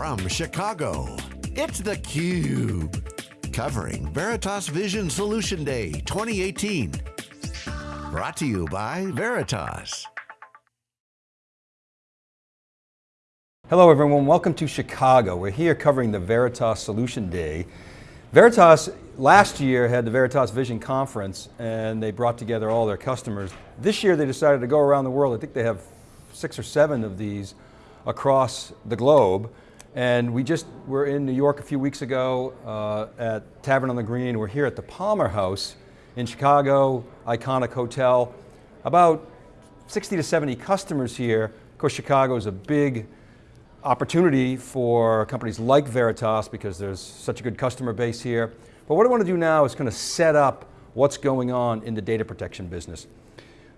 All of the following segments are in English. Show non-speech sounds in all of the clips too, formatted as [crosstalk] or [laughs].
from Chicago, it's theCUBE. Covering Veritas Vision Solution Day 2018. Brought to you by Veritas. Hello everyone, welcome to Chicago. We're here covering the Veritas Solution Day. Veritas last year had the Veritas Vision Conference and they brought together all their customers. This year they decided to go around the world. I think they have six or seven of these across the globe. And we just were in New York a few weeks ago uh, at Tavern on the Green. We're here at the Palmer House in Chicago, iconic hotel. About 60 to 70 customers here. Of course, Chicago is a big opportunity for companies like Veritas because there's such a good customer base here. But what I want to do now is kind of set up what's going on in the data protection business.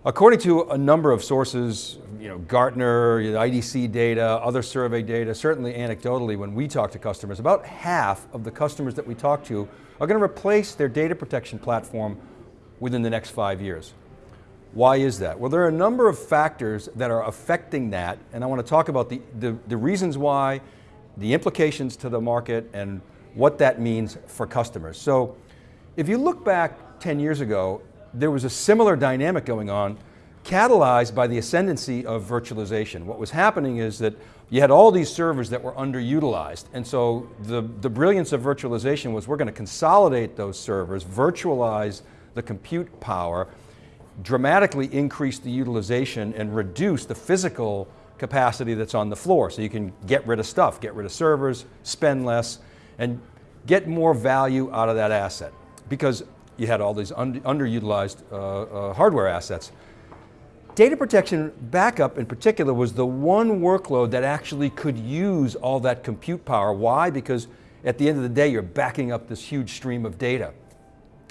According to a number of sources, you know, Gartner, IDC data, other survey data, certainly anecdotally when we talk to customers, about half of the customers that we talk to are going to replace their data protection platform within the next five years. Why is that? Well, there are a number of factors that are affecting that, and I want to talk about the, the, the reasons why, the implications to the market, and what that means for customers. So, if you look back 10 years ago, there was a similar dynamic going on catalyzed by the ascendancy of virtualization. What was happening is that you had all these servers that were underutilized. And so the, the brilliance of virtualization was we're going to consolidate those servers, virtualize the compute power, dramatically increase the utilization and reduce the physical capacity that's on the floor. So you can get rid of stuff, get rid of servers, spend less, and get more value out of that asset. Because you had all these un underutilized uh, uh, hardware assets. Data protection backup in particular was the one workload that actually could use all that compute power. Why? Because at the end of the day, you're backing up this huge stream of data.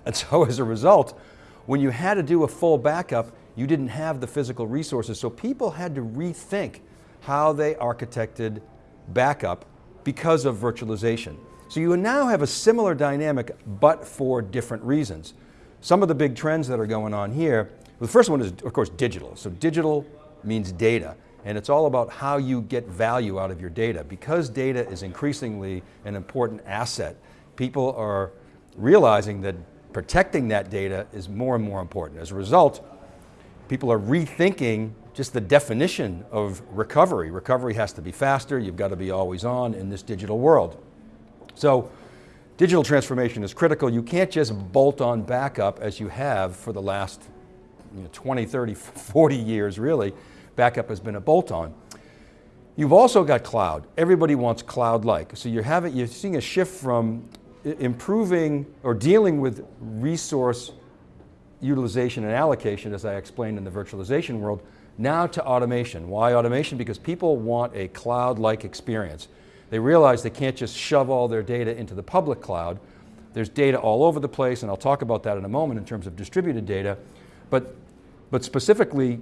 And [laughs] so as a result, when you had to do a full backup, you didn't have the physical resources. So people had to rethink how they architected backup because of virtualization. So you now have a similar dynamic, but for different reasons. Some of the big trends that are going on here, the first one is, of course, digital. So digital means data, and it's all about how you get value out of your data. Because data is increasingly an important asset, people are realizing that protecting that data is more and more important. As a result, people are rethinking just the definition of recovery. Recovery has to be faster, you've got to be always on in this digital world. So digital transformation is critical. You can't just bolt on backup as you have for the last you know, 20, 30, [laughs] 40 years really. Backup has been a bolt on. You've also got cloud. Everybody wants cloud-like. So you're, having, you're seeing a shift from improving or dealing with resource utilization and allocation, as I explained in the virtualization world, now to automation. Why automation? Because people want a cloud-like experience. They realize they can't just shove all their data into the public cloud. There's data all over the place, and I'll talk about that in a moment in terms of distributed data. But, but specifically,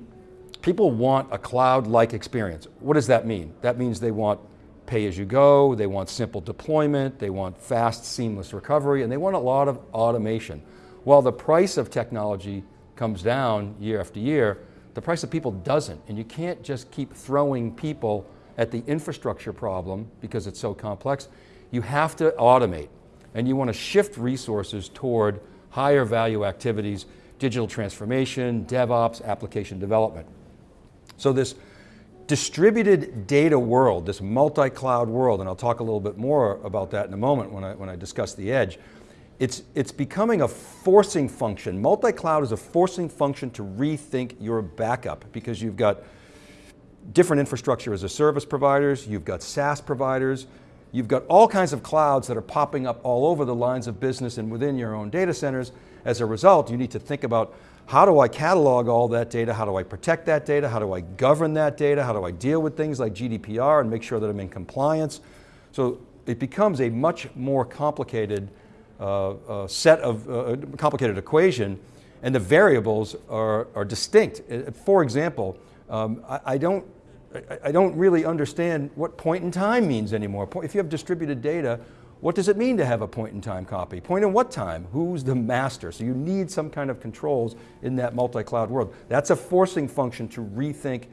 people want a cloud-like experience. What does that mean? That means they want pay-as-you-go, they want simple deployment, they want fast, seamless recovery, and they want a lot of automation. While the price of technology comes down year after year, the price of people doesn't, and you can't just keep throwing people at the infrastructure problem because it's so complex, you have to automate and you want to shift resources toward higher value activities, digital transformation, DevOps, application development. So this distributed data world, this multi-cloud world, and I'll talk a little bit more about that in a moment when I, when I discuss the edge, it's, it's becoming a forcing function. Multi-cloud is a forcing function to rethink your backup because you've got different infrastructure as a service providers, you've got SaaS providers, you've got all kinds of clouds that are popping up all over the lines of business and within your own data centers. As a result, you need to think about how do I catalog all that data? How do I protect that data? How do I govern that data? How do I deal with things like GDPR and make sure that I'm in compliance? So it becomes a much more complicated uh, uh, set of, uh, complicated equation and the variables are, are distinct. Uh, for example, um, I, I, don't I, don't really understand what point in time means anymore. If you have distributed data, what does it mean to have a point in time copy? Point in what time? Who's the master? So you need some kind of controls in that multi-cloud world. That's a forcing function to rethink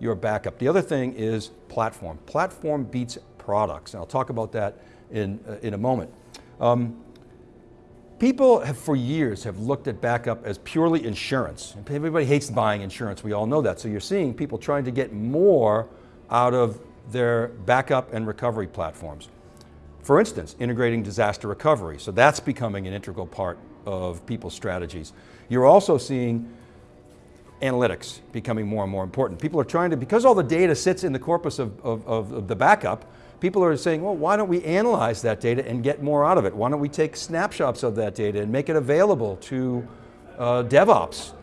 your backup. The other thing is platform. Platform beats products. And I'll talk about that in, uh, in a moment. Um, people have for years have looked at backup as purely insurance. Everybody hates buying insurance, we all know that. So you're seeing people trying to get more out of their backup and recovery platforms. For instance, integrating disaster recovery. So that's becoming an integral part of people's strategies. You're also seeing analytics becoming more and more important. People are trying to, because all the data sits in the corpus of, of, of, the backup, people are saying, well, why don't we analyze that data and get more out of it? Why don't we take snapshots of that data and make it available to uh, DevOps?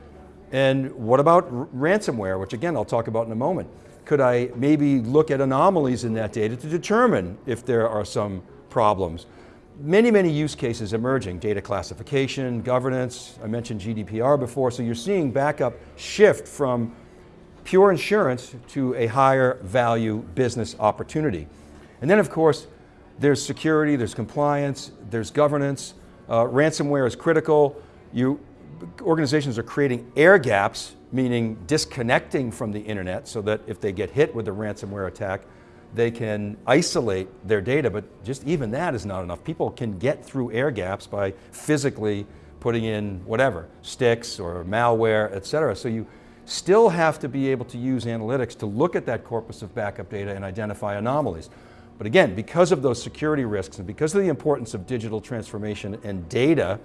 And what about ransomware, which again, I'll talk about in a moment. Could I maybe look at anomalies in that data to determine if there are some problems? Many, many use cases emerging, data classification, governance, I mentioned GDPR before, so you're seeing backup shift from pure insurance to a higher value business opportunity. And then of course, there's security, there's compliance, there's governance, uh, ransomware is critical. You, organizations are creating air gaps, meaning disconnecting from the internet so that if they get hit with a ransomware attack, they can isolate their data, but just even that is not enough. People can get through air gaps by physically putting in whatever, sticks or malware, et cetera. So you still have to be able to use analytics to look at that corpus of backup data and identify anomalies. But again, because of those security risks and because of the importance of digital transformation and data,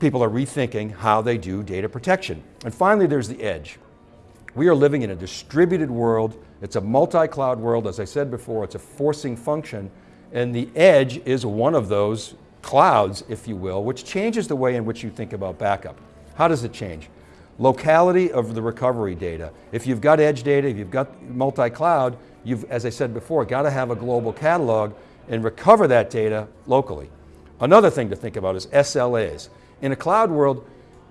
people are rethinking how they do data protection. And finally, there's the edge. We are living in a distributed world. It's a multi-cloud world. As I said before, it's a forcing function. And the edge is one of those clouds, if you will, which changes the way in which you think about backup. How does it change? Locality of the recovery data. If you've got edge data, if you've got multi-cloud, you've, as I said before, got to have a global catalog and recover that data locally. Another thing to think about is SLAs. In a cloud world,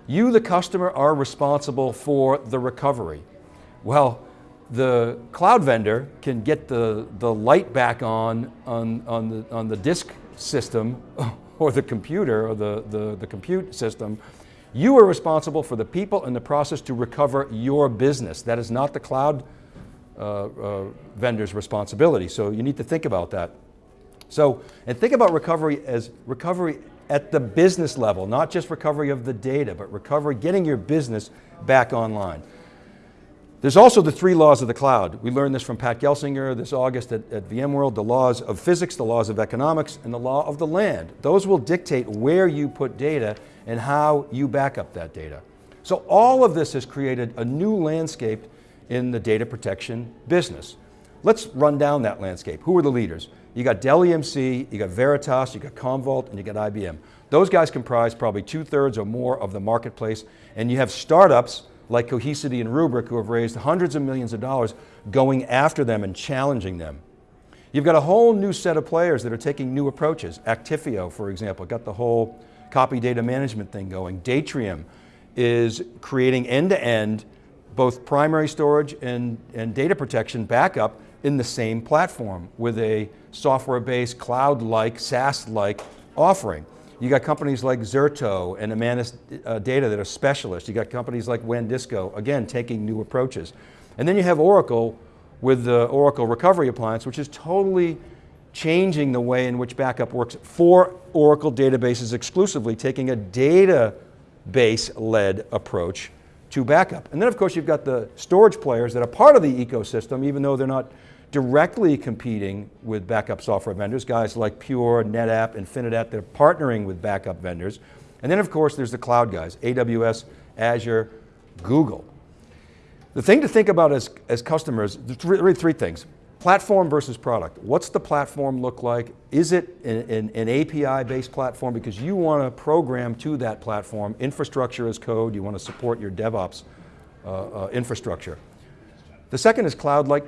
you, the customer, are responsible for the recovery. Well, the cloud vendor can get the, the light back on, on, on, the, on the disk system [laughs] or the computer or the, the, the compute system. You are responsible for the people and the process to recover your business. That is not the cloud Uh, uh, vendor's responsibility. So you need to think about that. So, and think about recovery as recovery at the business level, not just recovery of the data, but recovery, getting your business back online. There's also the three laws of the cloud. We learned this from Pat Gelsinger this August at, at, VMworld, the laws of physics, the laws of economics, and the law of the land. Those will dictate where you put data and how you back up that data. So all of this has created a new landscape in the data protection business. Let's run down that landscape. Who are the leaders? You got Dell EMC, you got Veritas, you got Commvault, and you got IBM. Those guys comprise probably two thirds or more of the marketplace, and you have startups like Cohesity and Rubrik who have raised hundreds of millions of dollars going after them and challenging them. You've got a whole new set of players that are taking new approaches. Actifio, for example, got the whole copy data management thing going. Datrium is creating end-to-end -end both primary storage and, and data protection backup in the same platform with a software-based, cloud-like, SaaS-like offering. You got companies like Zerto and Imanis uh, Data that are specialists. You got companies like WANdisco, again, taking new approaches. And then you have Oracle with the Oracle Recovery Appliance, which is totally changing the way in which backup works for Oracle databases exclusively, taking a database-led approach to backup. And then of course you've got the storage players that are part of the ecosystem, even though they're not directly competing with backup software vendors, guys like Pure, NetApp, Infinidat, they're partnering with backup vendors. And then of course there's the cloud guys, AWS, Azure, Google. The thing to think about as, as customers, there's really three things. Platform versus product. What's the platform look like? Is it an, an, an API-based platform because you want to program to that platform, infrastructure as code, you want to support your DevOps uh, uh, infrastructure. The second is cloud-like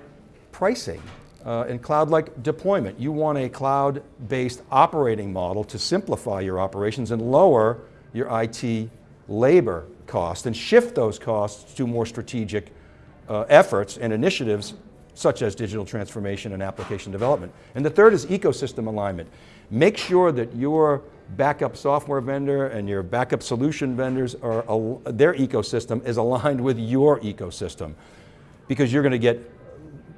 pricing uh, and cloud-like deployment. You want a cloud-based operating model to simplify your operations and lower your IT labor cost and shift those costs to more strategic uh, efforts and initiatives such as digital transformation and application development. And the third is ecosystem alignment. Make sure that your backup software vendor and your backup solution vendors are, their ecosystem is aligned with your ecosystem because you're going to get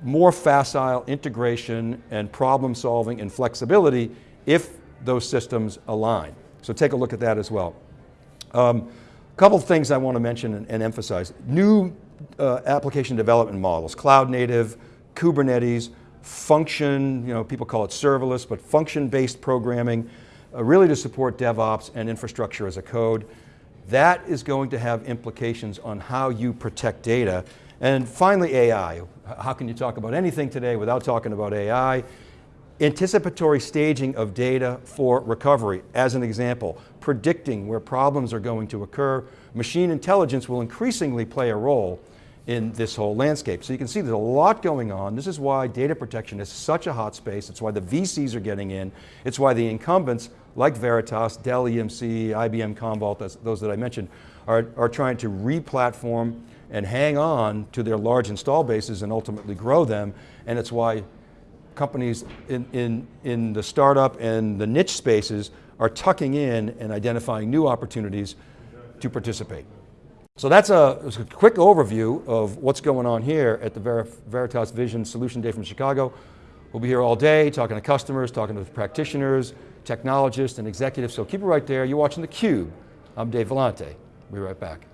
more facile integration and problem solving and flexibility if those systems align. So take a look at that as well. A um, couple things I want to mention and, and emphasize. New uh, application development models, cloud native, Kubernetes, function, you know, people call it serverless, but function-based programming, uh, really to support DevOps and infrastructure as a code. That is going to have implications on how you protect data. And finally, AI. How can you talk about anything today without talking about AI? Anticipatory staging of data for recovery, as an example, predicting where problems are going to occur. Machine intelligence will increasingly play a role in this whole landscape. So you can see there's a lot going on. This is why data protection is such a hot space. It's why the VCs are getting in. It's why the incumbents like Veritas, Dell EMC, IBM Commvault, those that I mentioned, are, are trying to re-platform and hang on to their large install bases and ultimately grow them. And it's why companies in, in, in the startup and the niche spaces are tucking in and identifying new opportunities to participate. So that's a, a, quick overview of what's going on here at the Ver Veritas Vision Solution Day from Chicago. We'll be here all day talking to customers, talking to practitioners, technologists, and executives, so keep it right there. You're watching theCUBE. I'm Dave Vellante. We'll be right back.